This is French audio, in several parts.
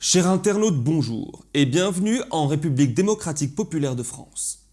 Chers internautes, bonjour et bienvenue en République démocratique populaire de France.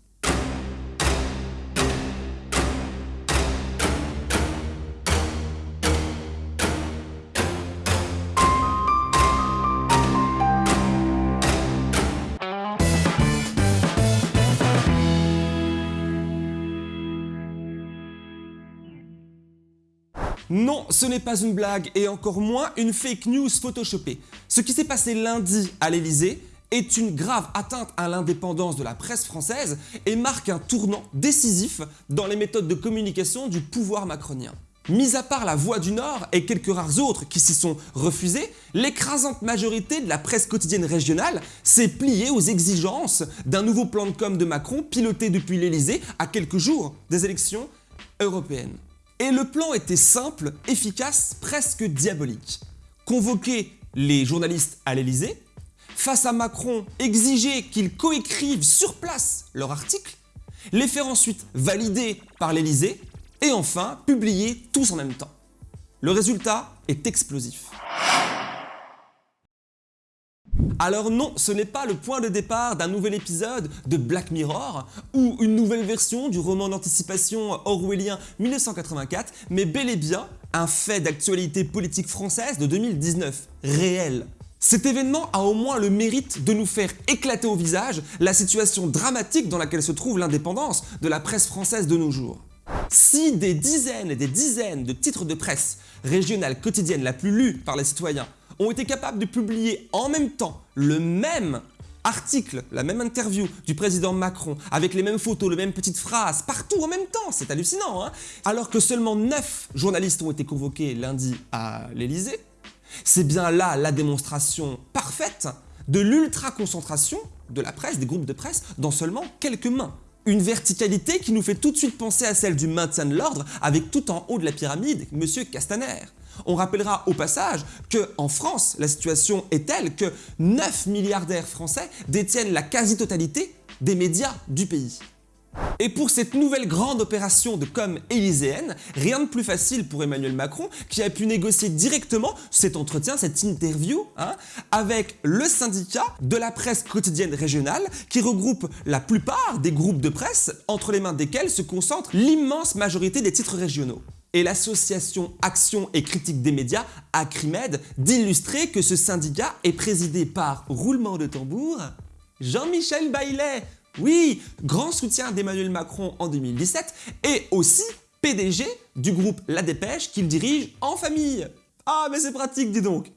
Non, ce n'est pas une blague et encore moins une fake news photoshopée. Ce qui s'est passé lundi à l'Elysée est une grave atteinte à l'indépendance de la presse française et marque un tournant décisif dans les méthodes de communication du pouvoir macronien. Mis à part la Voix du Nord et quelques rares autres qui s'y sont refusés, l'écrasante majorité de la presse quotidienne régionale s'est pliée aux exigences d'un nouveau plan de com de Macron piloté depuis l'Elysée à quelques jours des élections européennes. Et le plan était simple, efficace, presque diabolique. Convoquer les journalistes à l'Elysée, face à Macron, exiger qu'ils coécrivent sur place leur article, les faire ensuite valider par l'Elysée, et enfin publier tous en même temps. Le résultat est explosif. Alors non, ce n'est pas le point de départ d'un nouvel épisode de Black Mirror ou une nouvelle version du roman d'anticipation orwellien 1984, mais bel et bien un fait d'actualité politique française de 2019, réel. Cet événement a au moins le mérite de nous faire éclater au visage la situation dramatique dans laquelle se trouve l'indépendance de la presse française de nos jours. Si des dizaines et des dizaines de titres de presse régionales quotidiennes la plus lue par les citoyens ont été capables de publier en même temps le même article, la même interview du président Macron, avec les mêmes photos, les mêmes petites phrases, partout en même temps, c'est hallucinant, hein alors que seulement 9 journalistes ont été convoqués lundi à l'Elysée, c'est bien là la démonstration parfaite de l'ultra-concentration de la presse, des groupes de presse, dans seulement quelques mains. Une verticalité qui nous fait tout de suite penser à celle du maintien de l'ordre avec tout en haut de la pyramide, M. Castaner. On rappellera au passage qu'en France, la situation est telle que 9 milliardaires français détiennent la quasi-totalité des médias du pays. Et pour cette nouvelle grande opération de com élyséenne, rien de plus facile pour Emmanuel Macron qui a pu négocier directement cet entretien, cette interview hein, avec le syndicat de la presse quotidienne régionale qui regroupe la plupart des groupes de presse entre les mains desquels se concentre l'immense majorité des titres régionaux et l'association Action et Critique des médias, Acrimed, d'illustrer que ce syndicat est présidé par, roulement de tambour, Jean-Michel Baillet, oui, grand soutien d'Emmanuel Macron en 2017 et aussi PDG du groupe La Dépêche qu'il dirige en famille. Ah mais c'est pratique dis donc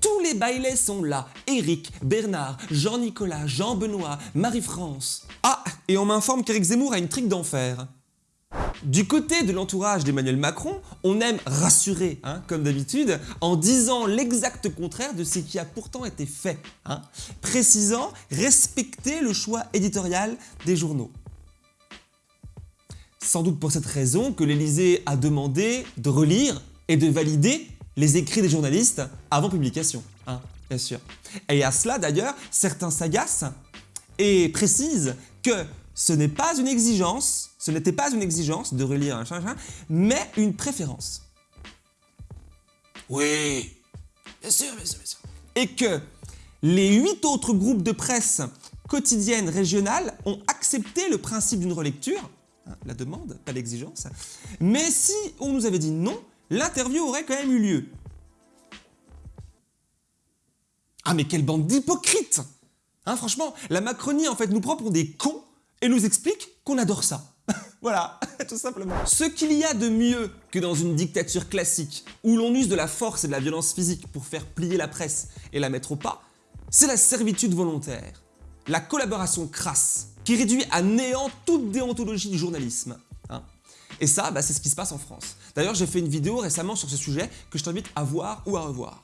tous les bailets sont là. Eric, Bernard, Jean-Nicolas, Jean-Benoît, Marie-France. Ah, et on m'informe qu'Éric Zemmour a une trique d'enfer. Du côté de l'entourage d'Emmanuel Macron, on aime rassurer, hein, comme d'habitude, en disant l'exact contraire de ce qui a pourtant été fait, hein, précisant respecter le choix éditorial des journaux. Sans doute pour cette raison que l'Elysée a demandé de relire et de valider les écrits des journalistes avant publication, hein, bien sûr. Et à cela d'ailleurs, certains s'agacent et précisent que ce n'est pas une exigence, ce n'était pas une exigence de relire un machin, mais une préférence. Oui, bien sûr, bien sûr, bien sûr. Et que les huit autres groupes de presse quotidiennes régionales ont accepté le principe d'une relecture, hein, la demande, pas l'exigence, mais si on nous avait dit non, l'interview aurait quand même eu lieu. Ah mais quelle bande d'hypocrites hein, Franchement, la Macronie en fait nous prend pour des cons et nous explique qu'on adore ça. voilà, tout simplement. Ce qu'il y a de mieux que dans une dictature classique où l'on use de la force et de la violence physique pour faire plier la presse et la mettre au pas, c'est la servitude volontaire, la collaboration crasse qui réduit à néant toute déontologie du journalisme. Hein. Et ça, bah, c'est ce qui se passe en France. D'ailleurs, j'ai fait une vidéo récemment sur ce sujet que je t'invite à voir ou à revoir.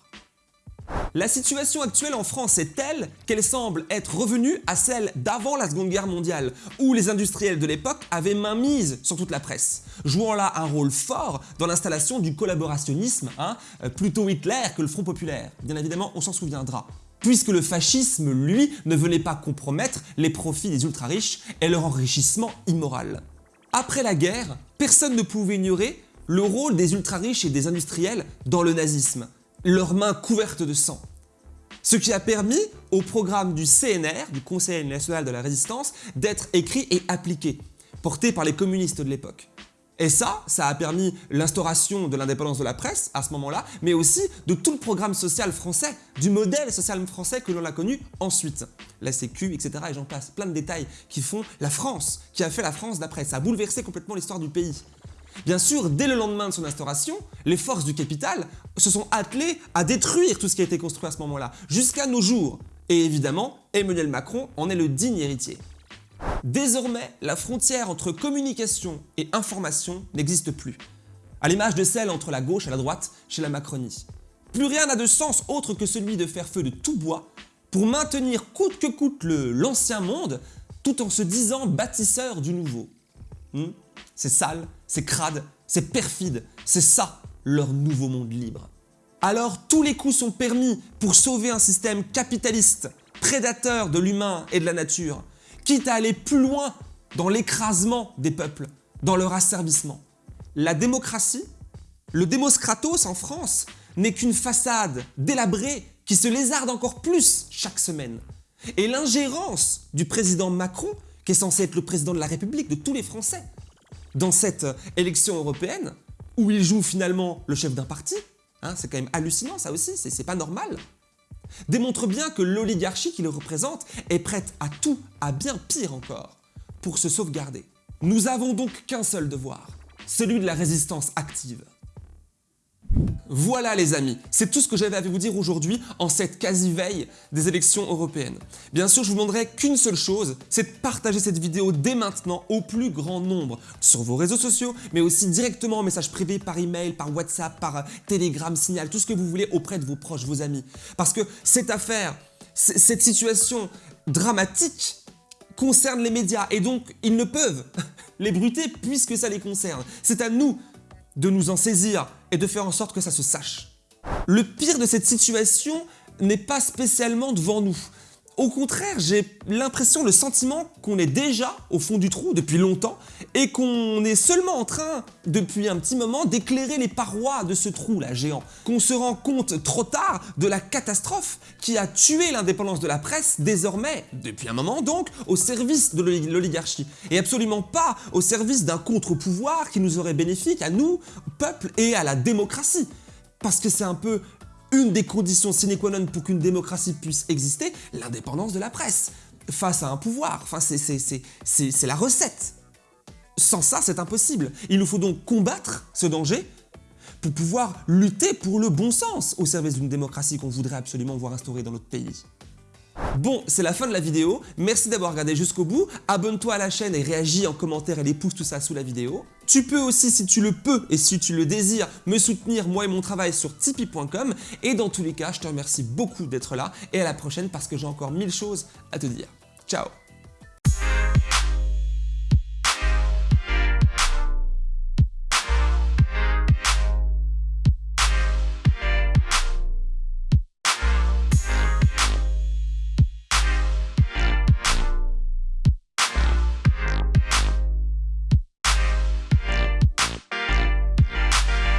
La situation actuelle en France est telle qu'elle semble être revenue à celle d'avant la Seconde Guerre mondiale, où les industriels de l'époque avaient main mise sur toute la presse, jouant là un rôle fort dans l'installation du collaborationnisme, hein, euh, plutôt Hitler que le Front Populaire. Bien évidemment, on s'en souviendra puisque le fascisme, lui, ne venait pas compromettre les profits des ultra-riches et leur enrichissement immoral. Après la guerre, personne ne pouvait ignorer le rôle des ultra-riches et des industriels dans le nazisme, leurs mains couvertes de sang. Ce qui a permis au programme du CNR, du Conseil national de la résistance, d'être écrit et appliqué, porté par les communistes de l'époque. Et ça, ça a permis l'instauration de l'indépendance de la presse à ce moment-là, mais aussi de tout le programme social français, du modèle social français que l'on a connu ensuite. La Sécu, etc. et j'en passe, plein de détails qui font la France, qui a fait la France d'après. Ça a bouleversé complètement l'histoire du pays. Bien sûr, dès le lendemain de son instauration, les forces du capital se sont attelées à détruire tout ce qui a été construit à ce moment-là, jusqu'à nos jours. Et évidemment, Emmanuel Macron en est le digne héritier. Désormais, la frontière entre communication et information n'existe plus, à l'image de celle entre la gauche et la droite chez la Macronie. Plus rien n'a de sens autre que celui de faire feu de tout bois pour maintenir coûte que coûte l'ancien monde tout en se disant bâtisseur du nouveau. Hmm? c'est sale, c'est crade, c'est perfide, c'est ça leur nouveau monde libre. Alors tous les coups sont permis pour sauver un système capitaliste, prédateur de l'humain et de la nature, quitte à aller plus loin dans l'écrasement des peuples, dans leur asservissement. La démocratie, le démoskratos en France, n'est qu'une façade délabrée qui se lézarde encore plus chaque semaine. Et l'ingérence du président Macron, qui est censé être le président de la République de tous les Français, dans cette élection européenne, où il joue finalement le chef d'un parti, hein, c'est quand même hallucinant ça aussi, c'est pas normal, démontre bien que l'oligarchie qui le représente est prête à tout, à bien pire encore, pour se sauvegarder. Nous avons donc qu'un seul devoir, celui de la résistance active. Voilà les amis, c'est tout ce que j'avais à vous dire aujourd'hui en cette quasi-veille des élections européennes. Bien sûr, je vous demanderai qu'une seule chose, c'est de partager cette vidéo dès maintenant au plus grand nombre sur vos réseaux sociaux, mais aussi directement en message privé par email, par WhatsApp, par Telegram, Signal, tout ce que vous voulez auprès de vos proches, vos amis. Parce que cette affaire, cette situation dramatique concerne les médias et donc ils ne peuvent les bruter puisque ça les concerne. C'est à nous de nous en saisir et de faire en sorte que ça se sache. Le pire de cette situation n'est pas spécialement devant nous. Au contraire, j'ai l'impression, le sentiment qu'on est déjà au fond du trou depuis longtemps et qu'on est seulement en train, depuis un petit moment, d'éclairer les parois de ce trou là géant. Qu'on se rend compte trop tard de la catastrophe qui a tué l'indépendance de la presse désormais, depuis un moment donc, au service de l'oligarchie et absolument pas au service d'un contre-pouvoir qui nous aurait bénéfique à nous, peuple et à la démocratie. Parce que c'est un peu une des conditions sine qua non pour qu'une démocratie puisse exister, l'indépendance de la presse face à un pouvoir. Enfin, c'est la recette. Sans ça, c'est impossible. Il nous faut donc combattre ce danger pour pouvoir lutter pour le bon sens au service d'une démocratie qu'on voudrait absolument voir instaurée dans notre pays. Bon, c'est la fin de la vidéo. Merci d'avoir regardé jusqu'au bout. Abonne-toi à la chaîne et réagis en commentaire et les pouces tout ça sous la vidéo. Tu peux aussi, si tu le peux et si tu le désires, me soutenir moi et mon travail sur tipeee.com. Et dans tous les cas, je te remercie beaucoup d'être là et à la prochaine parce que j'ai encore mille choses à te dire. Ciao